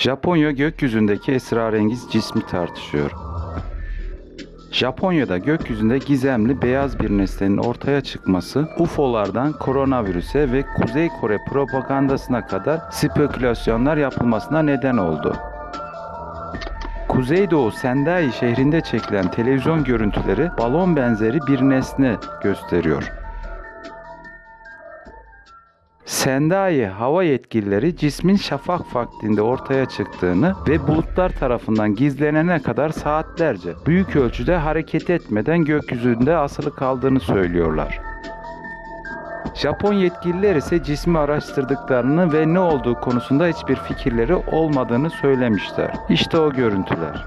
Japonya gökyüzündeki esrarengiz cismi tartışıyor. Japonya'da gökyüzünde gizemli beyaz bir nesnenin ortaya çıkması UFO'lardan koronavirüse ve Kuzey Kore propagandasına kadar spekülasyonlar yapılmasına neden oldu. Kuzeydoğu Sendai şehrinde çekilen televizyon görüntüleri balon benzeri bir nesne gösteriyor. Sendai hava yetkilileri cismin şafak vaktinde ortaya çıktığını ve bulutlar tarafından gizlenene kadar saatlerce büyük ölçüde hareket etmeden gökyüzünde asılı kaldığını söylüyorlar. Japon yetkililer ise cismi araştırdıklarını ve ne olduğu konusunda hiçbir fikirleri olmadığını söylemişler. İşte o görüntüler.